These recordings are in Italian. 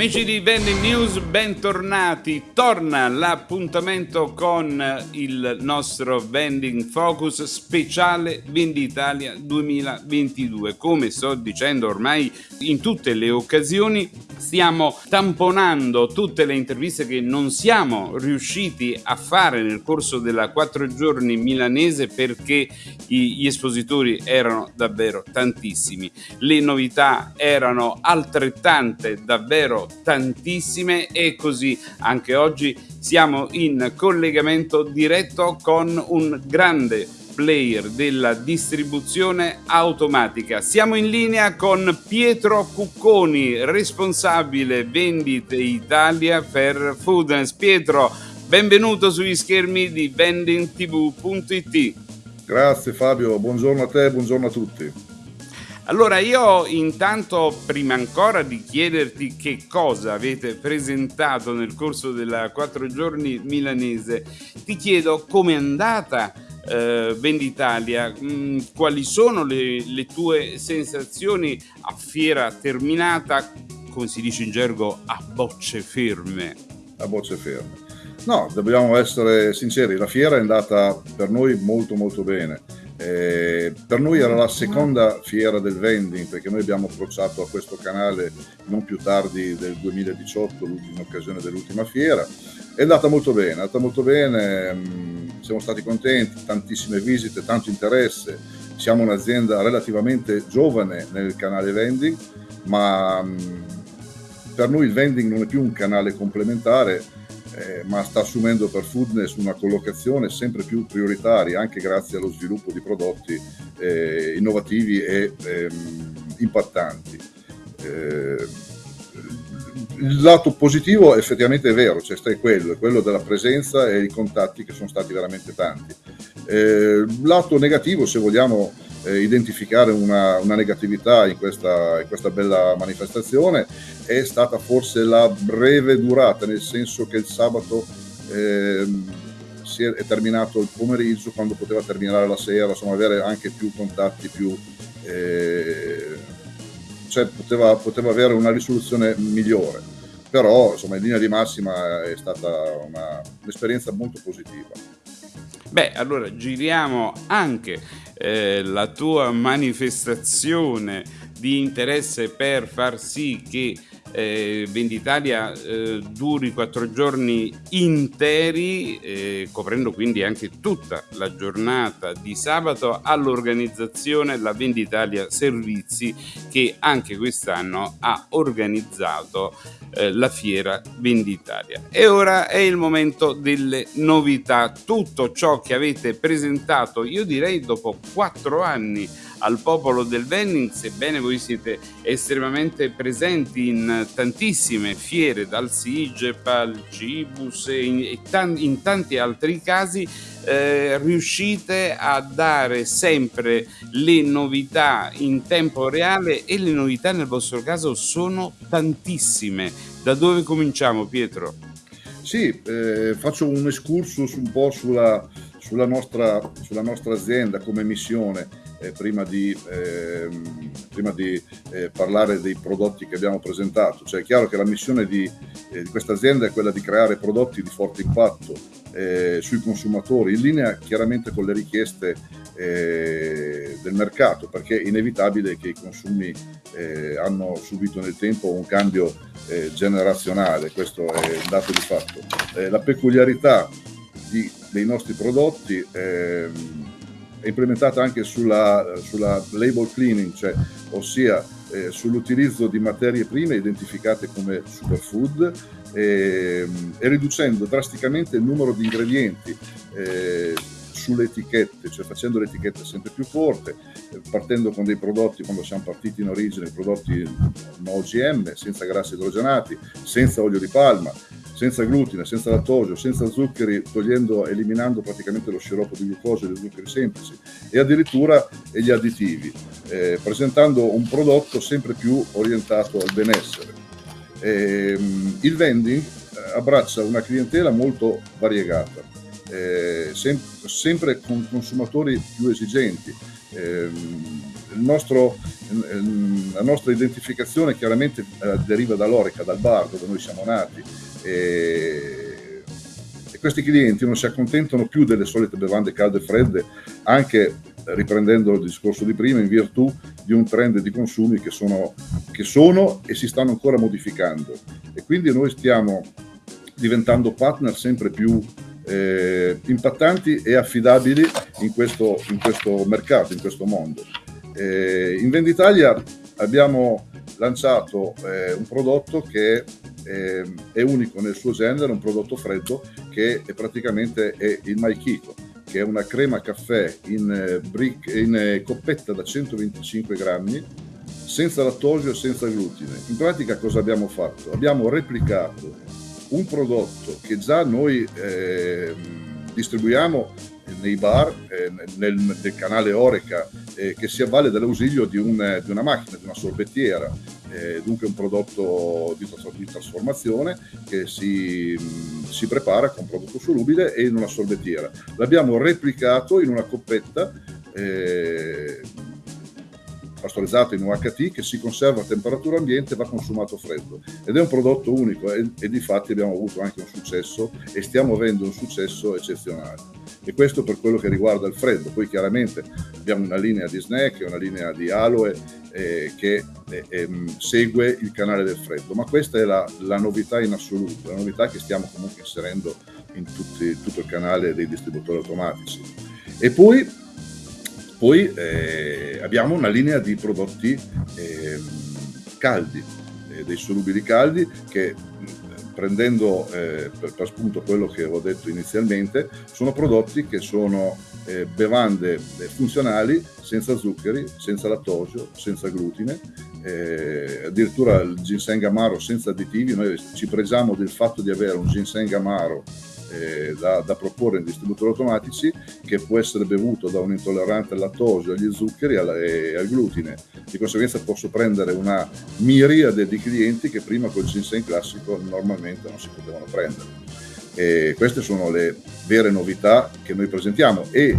Amici di Vending News, bentornati. Torna l'appuntamento con il nostro Vending Focus speciale Venditalia 2022. Come sto dicendo ormai in tutte le occasioni, stiamo tamponando tutte le interviste che non siamo riusciti a fare nel corso della quattro giorni milanese perché gli espositori erano davvero tantissimi. Le novità erano altrettante, davvero tantissime e così anche oggi siamo in collegamento diretto con un grande player della distribuzione automatica. Siamo in linea con Pietro Cucconi, responsabile vendite Italia per Foodness. Pietro, benvenuto sugli schermi di vendingtv.it. Grazie Fabio, buongiorno a te, buongiorno a tutti. Allora io intanto prima ancora di chiederti che cosa avete presentato nel corso della quattro giorni milanese, ti chiedo come è andata eh, Venditalia, mh, mm, quali sono le, le tue sensazioni a fiera terminata, come si dice in gergo, a bocce ferme? A bocce ferme. No, dobbiamo essere sinceri, la fiera è andata per noi molto molto bene eh, per noi era la seconda fiera del vending perché noi abbiamo approcciato a questo canale non più tardi del 2018, l'ultima occasione dell'ultima fiera. È andata molto bene, è andata molto bene, mh, mm, siamo stati contenti, tantissime visite, tanto interesse. Siamo un'azienda relativamente giovane nel canale vending, ma mm, per noi il vending non è più un canale complementare, eh, ma sta assumendo per Foodness una collocazione sempre più prioritaria anche grazie allo sviluppo di prodotti eh, innovativi e ehm, impattanti. Il lato positivo effettivamente è vero, cioè è quello, è quello della presenza e i contatti che sono stati veramente tanti. Eh, lato negativo, se vogliamo eh, identificare una, una, negatività in questa, in questa bella manifestazione, è stata forse la breve durata, nel senso che il sabato eh, si è, è, terminato il pomeriggio quando poteva terminare la sera, insomma avere anche più contatti, più, eh, cioè poteva, poteva, avere una risoluzione migliore. Però insomma in linea di massima è stata una, un'esperienza molto positiva. Beh, allora giriamo anche eh, la tua manifestazione di interesse per far sì che eh, Venditalia eh, duri quattro giorni interi, eh, coprendo quindi anche tutta la giornata di sabato all'organizzazione La Venditalia Servizi che anche quest'anno ha organizzato eh, la fiera Venditalia. E ora è il momento delle novità, tutto ciò che avete presentato, io direi dopo quattro anni al popolo del vending, sebbene voi siete estremamente presenti in tantissime fiere, dal SIGEP al Cibus e in, in tanti altri casi, eh, riuscite a dare sempre le novità in tempo reale e le novità nel vostro caso sono tantissime. Da dove cominciamo Pietro? Sì, eh, faccio un excursus un po' sulla, sulla, nostra, sulla nostra azienda come missione eh, prima di, eh, prima di eh, parlare dei prodotti che abbiamo presentato. Cioè è chiaro che la missione di, eh, di questa azienda è quella di creare prodotti di forte impatto eh, sui consumatori, in linea chiaramente con le richieste eh, del mercato, perché è inevitabile che i consumi hanno subito nel tempo un cambio generazionale, questo è un dato di fatto. la peculiarità di, dei nostri prodotti ehm, è implementata anche sulla, sulla label cleaning, cioè, ossia eh, sull'utilizzo di materie prime identificate come superfood e, e riducendo drasticamente il numero di ingredienti eh, sulle etichette, cioè facendo le etichette sempre più corte, eh, partendo con dei prodotti, quando siamo partiti in origine, prodotti no OGM, senza grassi idrogenati, senza olio di palma, senza glutine, senza lattosio, senza zuccheri, togliendo, eliminando praticamente lo sciroppo di glucosio e gli zuccheri semplici e addirittura gli additivi, eh, presentando un prodotto sempre più orientato al benessere. Eh, il vending eh, abbraccia una clientela molto variegata, eh, sem sempre con consumatori più esigenti. Eh, nostro, la nostra identificazione chiaramente eh, deriva dall'Orica, dal bar dove noi siamo nati. E, e questi clienti non si accontentano più delle solite bevande calde e fredde, anche riprendendo il discorso di prima, in virtù di un trend di consumi che sono, che sono e si stanno ancora modificando. E quindi noi stiamo diventando partner sempre più eh, impattanti e affidabili in questo, in questo, mercato, in questo mondo. Eh, in Venditalia abbiamo lanciato eh, un prodotto che è, è unico nel suo genere, un prodotto freddo che è praticamente è il Maikito che è una crema caffè in, eh, brick, in eh, coppetta da 125 grammi, senza lattosio e senza glutine. In pratica cosa abbiamo fatto? Abbiamo replicato un prodotto che già noi eh, distribuiamo nei bar, eh, nel, nel, canale Oreca, eh, che si avvale dell'ausilio di, un, di, una macchina, di una sorbettiera, eh, dunque un prodotto di, di trasformazione che si, si, prepara con prodotto solubile e in una sorbettiera. L'abbiamo replicato in una coppetta eh, pastorizzato in UHT che si conserva a temperatura ambiente e va consumato freddo. Ed è un prodotto unico e, e di fatti abbiamo avuto anche un successo e stiamo avendo un successo eccezionale. E questo per quello che riguarda il freddo. Poi chiaramente abbiamo una linea di snack una linea di aloe eh, che eh, ehm, segue il canale del freddo. Ma questa è la, la, novità in assoluto la novità che stiamo comunque inserendo in tutti, tutto il canale dei distributori automatici. E poi poi eh, abbiamo una linea di prodotti eh, caldi, eh, dei solubili caldi che prendendo eh, per, per, spunto quello che ho detto inizialmente, sono prodotti che sono eh, bevande eh, funzionali senza zuccheri, senza lattosio, senza glutine, addirittura il ginseng amaro senza additivi, noi ci pregiamo del fatto di avere un ginseng amaro eh, da, da, proporre in distributori automatici che può essere bevuto da un intollerante al lattosio, agli zuccheri e al glutine. Di conseguenza posso prendere una miriade di clienti che prima col ginseng classico normalmente non si potevano prendere. E queste sono le vere novità che noi presentiamo e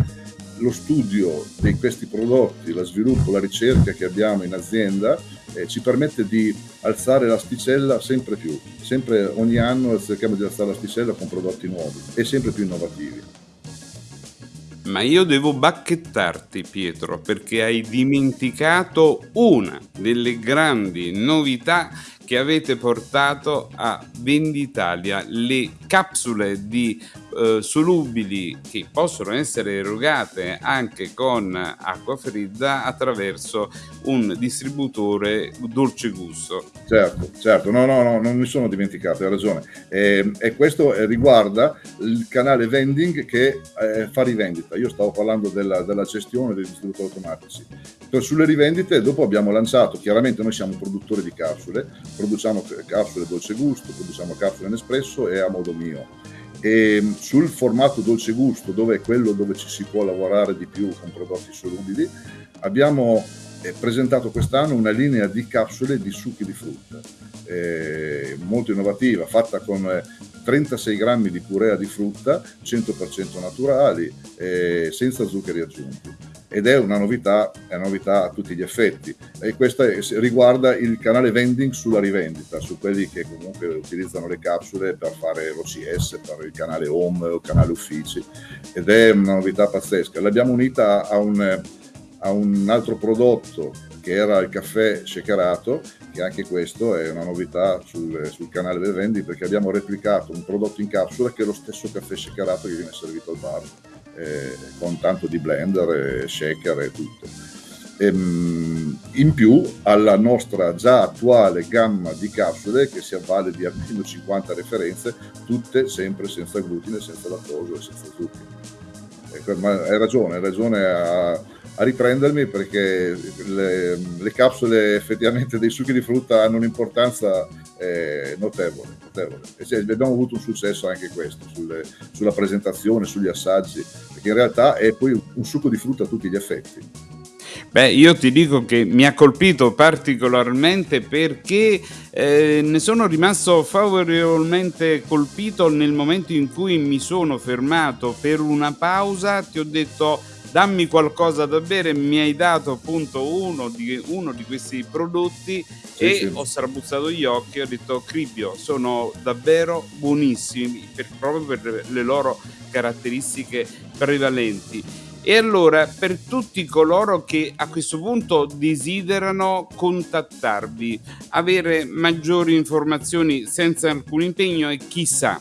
lo studio di questi prodotti, lo sviluppo, la ricerca che abbiamo in azienda eh, ci permette di alzare l'asticella sempre più, sempre ogni anno cerchiamo di alzare l'asticella con prodotti nuovi e sempre più innovativi. Ma io devo bacchettarti Pietro perché hai dimenticato una delle grandi novità che avete portato a Venditalia, le capsule di eh, solubili che possono essere erogate anche con acqua fredda attraverso un distributore dolce gusto. Certo, certo, no, no, no, non mi sono dimenticato, hai ragione. Eh, e questo riguarda il canale vending che eh, fa rivendita. Io stavo parlando della, della gestione dei distributori automatici. Sulle rivendite dopo abbiamo lanciato, chiaramente noi siamo produttori di capsule, produciamo capsule dolce gusto, produciamo capsule Nespresso e a modo mio. E sul formato dolce gusto, dove è quello dove ci si può lavorare di più con prodotti solubili, abbiamo eh, presentato quest'anno una linea di capsule di succhi di frutta, eh, molto innovativa, fatta con 36 grammi di purea di frutta, 100% naturali, eh, senza zuccheri aggiunti. Ed è una novità, è una novità a tutti gli effetti. E questa riguarda il canale vending sulla rivendita, su quelli che comunque utilizzano le capsule per fare l'OCS, per il canale home o canale uffici. Ed è una novità pazzesca. L'abbiamo unita a un, a un altro prodotto che era il caffè shakerato, che anche questo è una novità sul, sul, canale del vending perché abbiamo replicato un prodotto in capsula che è lo stesso caffè shakerato che viene servito al bar eh, con tanto di blender, shaker e tutto. E, ehm, in più alla nostra già attuale gamma di capsule che si avvale di almeno 50 referenze, tutte sempre senza glutine, senza lattosio e senza zucchero. Ecco, hai ragione, hai ragione a, a riprendermi perché le, le, capsule effettivamente dei succhi di frutta hanno un'importanza eh, notevole, notevole. E cioè, abbiamo avuto un successo anche questo sulle, sulla presentazione, sugli assaggi, perché in realtà è poi un succo di frutta a tutti gli effetti. Beh, io ti dico che mi ha colpito particolarmente perché eh, ne sono rimasto favorevolmente colpito nel momento in cui mi sono fermato per una pausa, ti ho detto dammi qualcosa da bere, mi hai dato appunto uno di, uno di questi prodotti sì, e sì. ho strabuzzato gli occhi e ho detto Cribio, sono davvero buonissimi per, proprio per le loro caratteristiche prevalenti. E allora, per tutti coloro che a questo punto desiderano contattarvi, avere maggiori informazioni senza alcun impegno e chissà,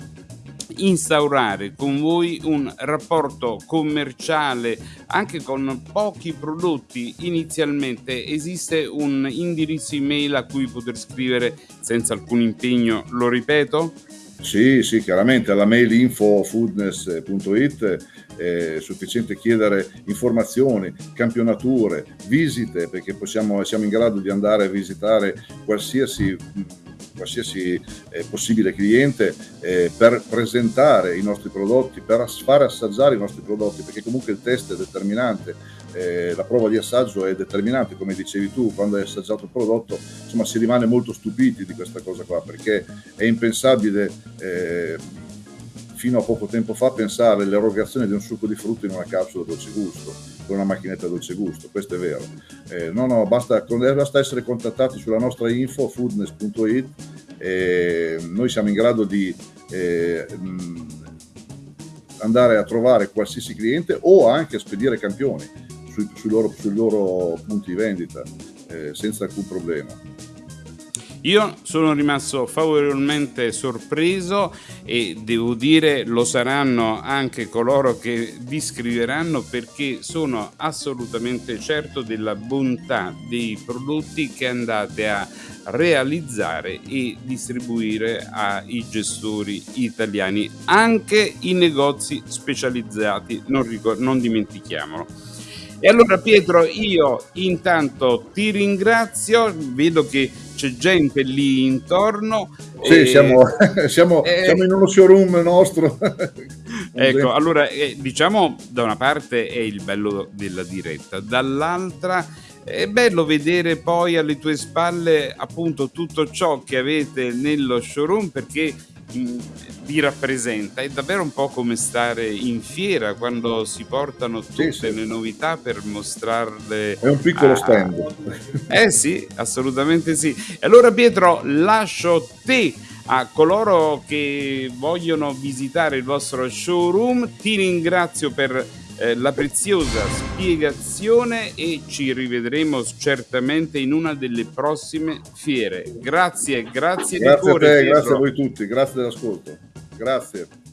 instaurare con voi un rapporto commerciale anche con pochi prodotti. Inizialmente esiste un indirizzo email a cui poter scrivere senza alcun impegno lo ripeto? Sì, sì, chiaramente. Alla mail infofoodness.it è sufficiente chiedere informazioni, campionature, visite, perché possiamo, siamo in grado di andare a visitare qualsiasi qualsiasi eh, possibile cliente eh, per presentare i nostri prodotti, per fare assaggiare i nostri prodotti, perché comunque il test è determinante, eh, la prova di assaggio è determinante, come dicevi tu, quando hai assaggiato il prodotto, insomma si rimane molto stupiti di questa cosa qua, perché è impensabile eh, fino a poco tempo fa pensare all'erogazione di un succo di frutta in una capsula dolce gusto, con una macchinetta dolce gusto, questo è vero. Eh, no, no, basta, basta, essere contattati sulla nostra info foodness.it e noi siamo in grado di eh, andare a trovare qualsiasi cliente o anche spedire campioni sui, sui, loro, sui loro, punti di vendita eh, senza alcun problema. Io sono rimasto favorevolmente sorpreso e devo dire lo saranno anche coloro che vi scriveranno perché sono assolutamente certo della bontà dei prodotti che andate a realizzare e distribuire ai gestori italiani, anche i negozi specializzati, non, non dimentichiamolo. E allora Pietro, io intanto ti ringrazio, vedo che c'è gente lì intorno. Sì, e... siamo, siamo, e... siamo, in uno showroom nostro. ecco, allora eh, diciamo da una parte è il bello della diretta, dall'altra è bello vedere poi alle tue spalle appunto tutto ciò che avete nello showroom perché vi rappresenta. È davvero un po' come stare in fiera quando si portano tutte sì, sì. le novità per mostrarle. È un piccolo a... stand. Eh sì, assolutamente sì. E allora Pietro, lascio te a coloro che vogliono visitare il vostro showroom. Ti ringrazio per eh, la preziosa spiegazione e ci rivedremo certamente in una delle prossime fiere. Grazie, grazie, grazie di cuore. A te, grazie a voi tutti, grazie dell'ascolto. Grazie.